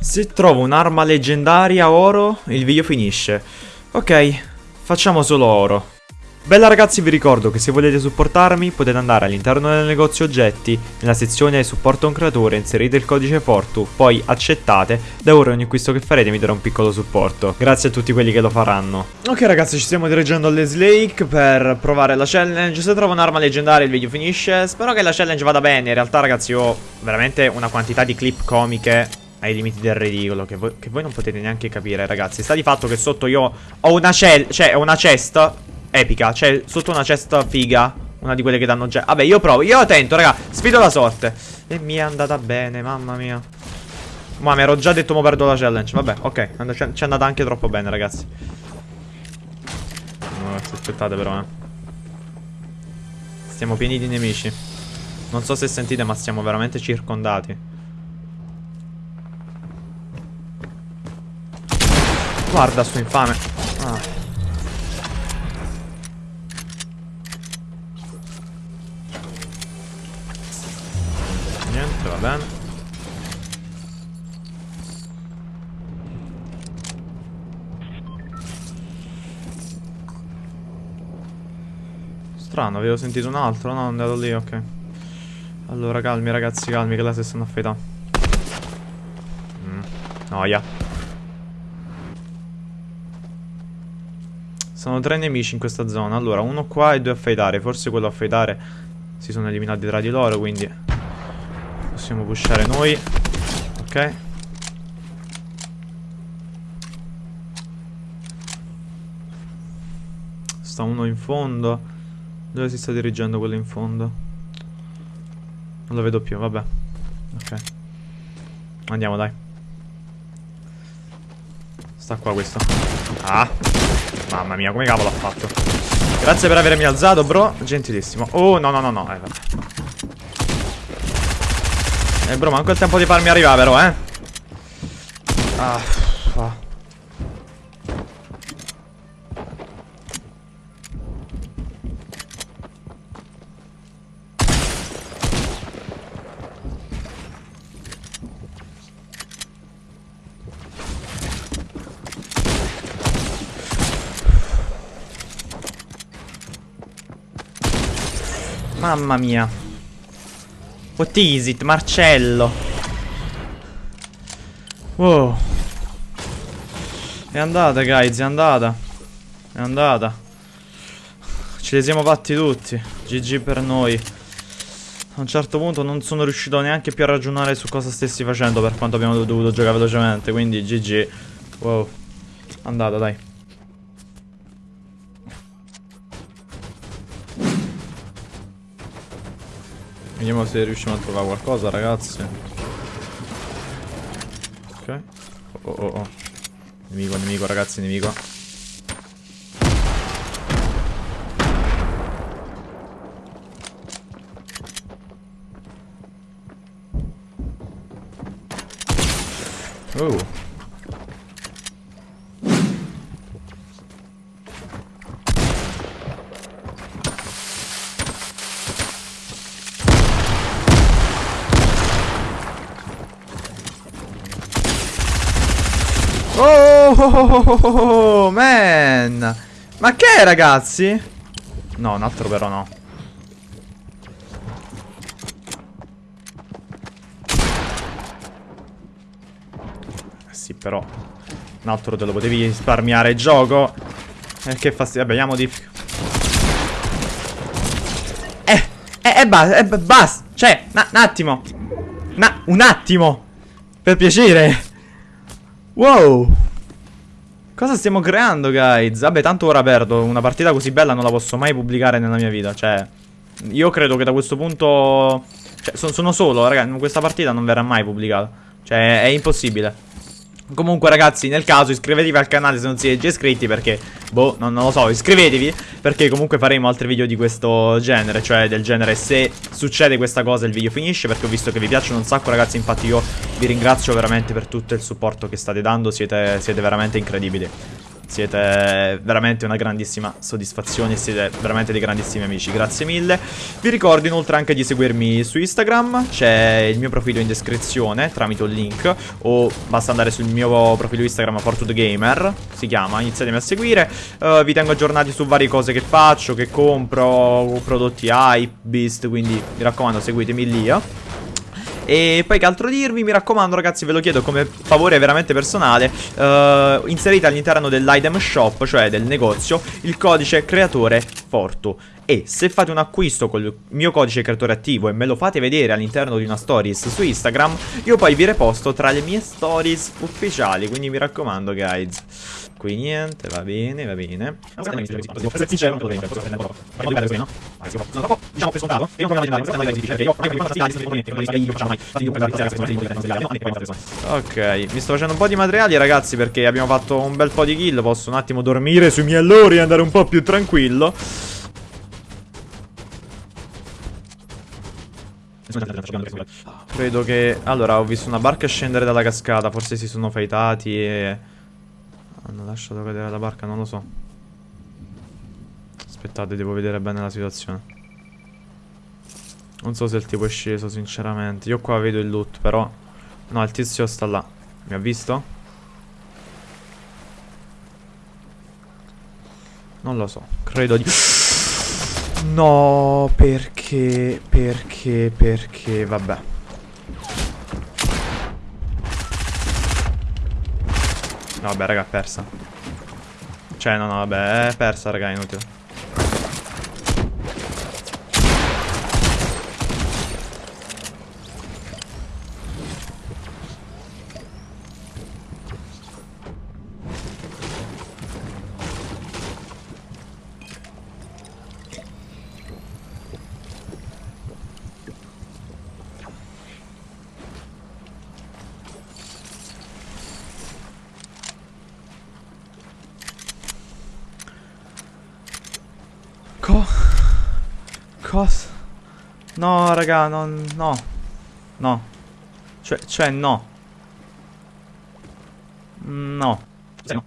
Se trovo un'arma leggendaria oro, il video finisce. Ok, facciamo solo oro. Bella ragazzi vi ricordo che se volete supportarmi potete andare all'interno del negozio oggetti, nella sezione supporto un creatore inserite il codice Fortu, poi accettate, da ora ogni acquisto che farete mi darà un piccolo supporto. Grazie a tutti quelli che lo faranno. Ok ragazzi ci stiamo dirigendo alle Slake per provare la challenge, se trovo un'arma leggendaria il video finisce, spero che la challenge vada bene, in realtà ragazzi ho veramente una quantità di clip comiche ai limiti del ridicolo che voi, che voi non potete neanche capire ragazzi Sta di fatto che sotto io ho una cell, cioè una cesta epica. Cioè, sotto una cesta figa. Una di quelle che danno già. Vabbè, io provo. Io tento, raga. Sfido la sorte. E mi è andata bene, mamma mia. Ma mi ero già detto mo perdo la challenge. Vabbè, ok. Ci è andata anche troppo bene, ragazzi. No, aspettate però, eh. Stiamo pieni di nemici. Non so se sentite, ma stiamo veramente circondati. Guarda sto infame. Ah. va bene. Strano, avevo sentito un altro, no? È andato lì, ok. Allora, calmi ragazzi, calmi, che là si stanno affettando. Mm, noia. Sono tre nemici in questa zona. Allora, uno qua e due a fightare. Forse quello a fightare si sono eliminati tra di loro, quindi Possiamo pushare noi Ok Sta uno in fondo Dove si sta dirigendo quello in fondo? Non lo vedo più, vabbè Ok Andiamo dai Sta qua questo Ah Mamma mia come cavolo ha fatto Grazie per avermi alzato bro Gentilissimo Oh no no no no eh, vabbè. Eh bro, manco il tempo di farmi arrivare però, eh. Ah. Mamma mia What is it? Marcello. Wow. È andata, guys, è andata. È andata. Ce li siamo fatti tutti. GG per noi. A un certo punto non sono riuscito neanche più a ragionare su cosa stessi facendo per quanto abbiamo dovuto giocare velocemente. Quindi GG. Wow. Andata, dai. Vediamo se riusciamo a trovare qualcosa ragazzi. Ok. Oh oh oh Nemico, nemico ragazzi, nemico. Oh Oh, man. Ma che è, ragazzi? No, un altro però no. Eh sì, però. Un altro te lo potevi risparmiare gioco. Eh, che fastidio. Vabbè, vediamo di... Eh, eh, eh, basta, eh, basta. Cioè, un attimo. Na un attimo. Per piacere. Wow Cosa stiamo creando guys? Vabbè tanto ora perdo. Una partita così bella non la posso mai pubblicare nella mia vita Cioè Io credo che da questo punto Cioè sono solo raga Questa partita non verrà mai pubblicata. Cioè è impossibile. Comunque ragazzi nel caso iscrivetevi al canale se non siete già iscritti perché Boh non, non, lo so iscrivetevi Perché comunque faremo altri video di questo genere Cioè del genere se succede questa cosa il video finisce Perché ho visto che vi piacciono un sacco ragazzi Infatti io vi ringrazio veramente per tutto il supporto che state dando Siete, siete veramente incredibili Siete veramente una grandissima soddisfazione, siete veramente dei grandissimi amici, grazie mille. Vi ricordo inoltre anche di seguirmi su Instagram, c'è il mio profilo in descrizione tramite un link o basta andare sul mio profilo Instagram Gamer, si chiama, iniziatemi a seguire. Uh, vi tengo aggiornati su varie cose che faccio, che compro, prodotti hype, beast, quindi mi raccomando seguitemi lì. Eh. E poi che altro dirvi? Mi raccomando ragazzi ve lo chiedo come favore veramente personale uh, Inserite all'interno dell'item shop, cioè del negozio, il codice creatore Fortu e se fate un acquisto col mio codice creatore attivo e me lo fate vedere all'interno di una stories su Instagram, io poi vi reposto tra le mie stories ufficiali, quindi mi raccomando guys. Qui niente, va bene, va bene. Diciamo per scontato. E io. Non Ok, mi sto facendo un po' di materiali, ragazzi, perché abbiamo fatto un bel po' di kill. Posso un attimo dormire sui miei allori e andare un po' più tranquillo. Credo che... Allora, ho visto una barca scendere dalla cascata. Forse si sono fightati e... Lasciato cadere la barca, non lo so. Aspettate, devo vedere bene la situazione. Non so se il tipo è sceso, sinceramente. Io qua vedo il loot, però... No, il tizio sta là. Mi ha visto? Non lo so. Credo di... No, perché... Perché... Perché... Vabbè. No, vabbè, raga, è persa. Cioè, no, no, vabbè, è persa, raga, inutile. Cosa? No, raga, non... No. No. Cioè, cioè, no. No. No.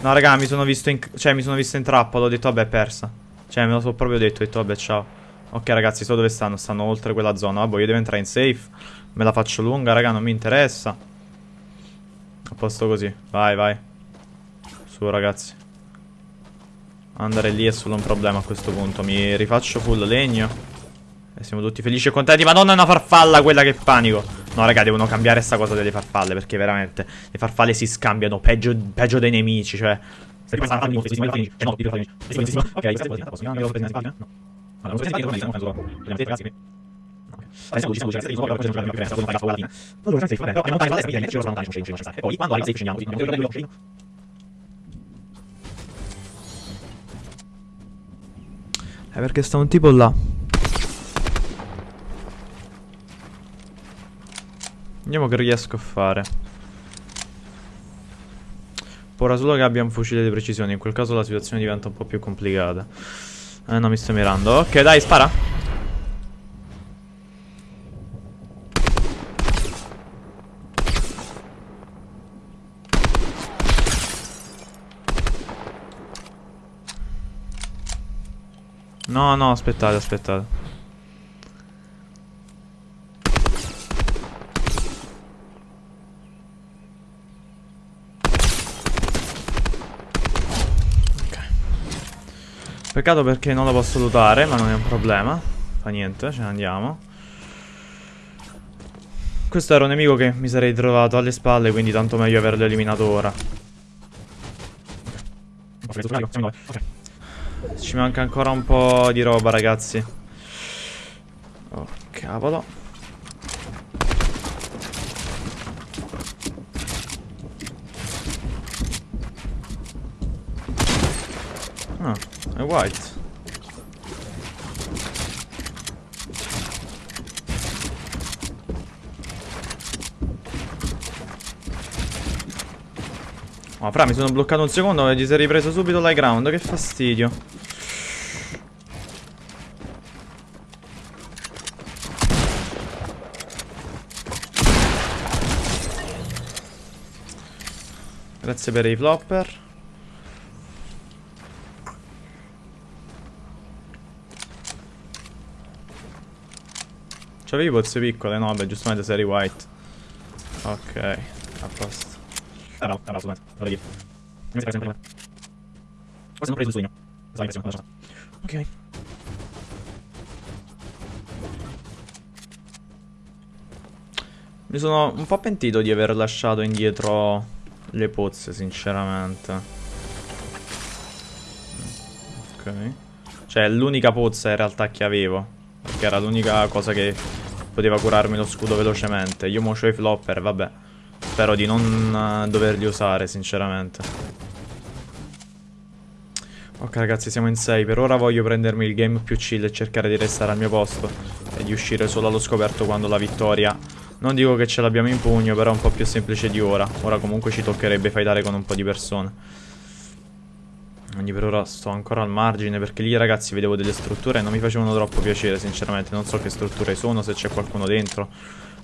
No, raga, mi sono visto in... Cioè, mi sono visto in trappola. Ho detto, vabbè, persa. Cioè, me lo so proprio detto. Ho detto, vabbè, ciao. Ok, ragazzi, so dove stanno. Stanno oltre quella zona. Vabbè, io devo entrare in safe. Me la faccio lunga, raga, non mi interessa. A posto così. Vai, vai. Su ragazzi Andare lì è solo un problema a questo punto Mi rifaccio full legno E siamo tutti felici e contenti Madonna è una farfalla quella che panico No raga devono cambiare sta cosa delle farfalle Perché veramente le farfalle si scambiano Peggio, peggio dei nemici Cioè Ok, È perché sta un tipo là. Vediamo che riesco a fare. Ora solo che abbia un fucile di precisione, in quel caso la situazione diventa un po' più complicata. Eh no, mi sto mirando. Ok, dai, spara. No, no, aspettate, aspettate. Ok. Peccato perché non lo posso lootare, ma non è un problema. Fa niente, ce ne andiamo. Questo era un nemico che mi sarei trovato alle spalle, quindi tanto meglio averlo eliminato ora. Ok. Ci manca ancora un po' di roba, ragazzi. Oh, cavolo. Ah, è white. Ma oh, fra mi sono bloccato un secondo e si è ripreso subito l'high ground Che fastidio Grazie per i flopper. C'avevi pozze piccole? No, beh, giustamente sei white. Ok, a posto. Ah, no, assolutamente. Vado via. Non mi sembra sempre Forse non ho preso il sogno. Ok. Mi sono un po' pentito di aver lasciato indietro le pozze, sinceramente. Ok. Cioè, l'unica pozza in realtà che avevo. Perché era l'unica cosa che poteva curarmi lo scudo velocemente. Io mo i flopper, vabbè. Spero di non uh, doverli usare, sinceramente. Ok ragazzi, siamo in 6. Per ora voglio prendermi il game più chill e cercare di restare al mio posto. E di uscire solo allo scoperto quando la vittoria non dico che ce l'abbiamo in pugno, però è un po' più semplice di ora. Ora comunque ci toccherebbe fightare con un po' di persone. Quindi per ora sto ancora al margine perché lì ragazzi vedevo delle strutture e non mi facevano troppo piacere sinceramente. Non so che strutture sono, se c'è qualcuno dentro.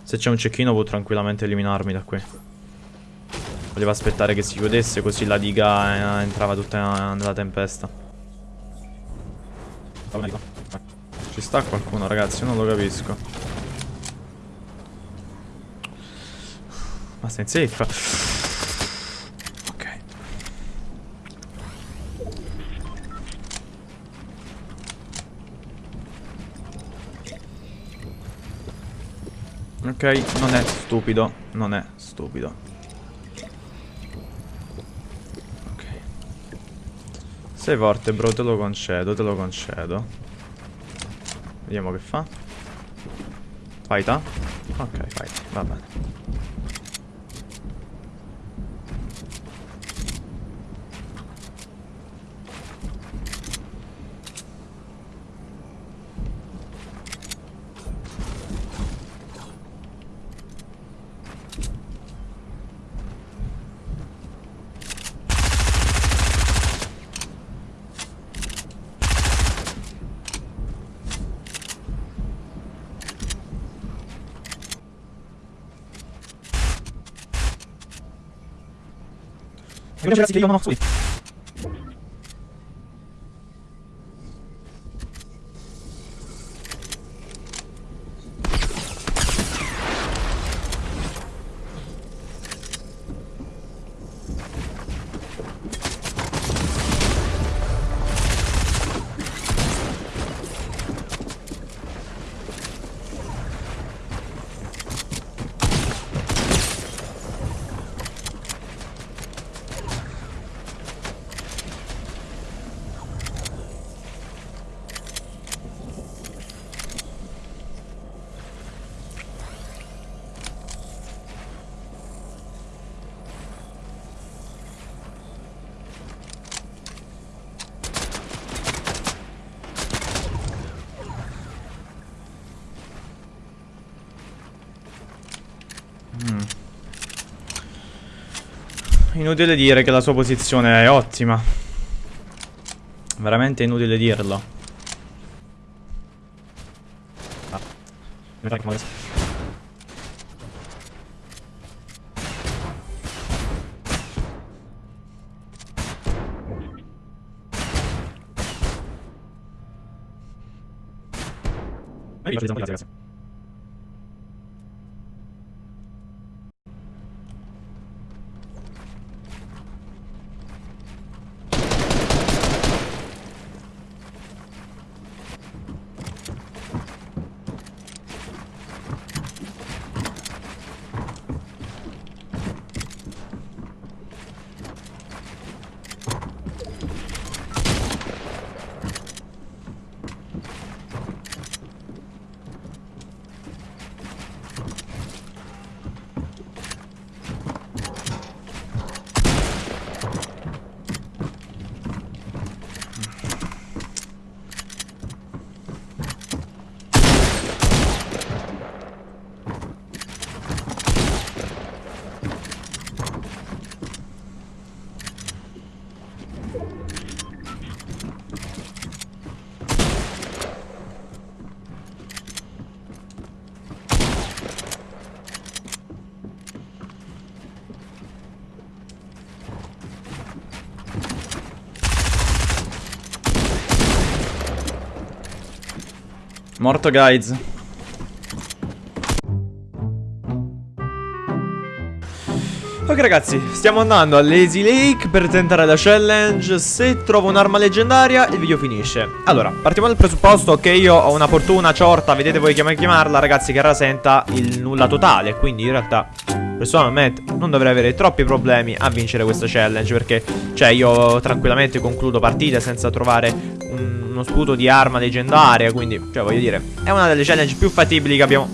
Se c'è un cecchino può tranquillamente eliminarmi da qui. Volevo aspettare che si chiudesse così la diga eh, entrava tutta nella tempesta. Ci sta qualcuno ragazzi, non lo capisco. Basta in safe. Ok, non è stupido, non è stupido. Ok. Sei forte, bro, te lo concedo, te lo concedo. Vediamo che fa. Fighta? Ok, fight, va bene. Ragazzi che io non ho subito. Inutile dire che la sua posizione è ottima. Veramente inutile dirlo. Ah. Morto guys. Ok ragazzi, stiamo andando a Lazy Lake per tentare la challenge. Se trovo un'arma leggendaria il video finisce. Allora, partiamo dal presupposto che io ho una fortuna ciorta Vedete voi come chiamarla ragazzi che rasenta il nulla totale. Quindi in realtà personalmente non dovrei avere troppi problemi a vincere questa challenge Perché cioè io tranquillamente concludo partite senza trovare uno sputo di arma leggendaria Quindi cioè voglio dire è una delle challenge più fattibili che abbiamo.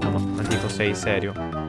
No, no, Antico sei serio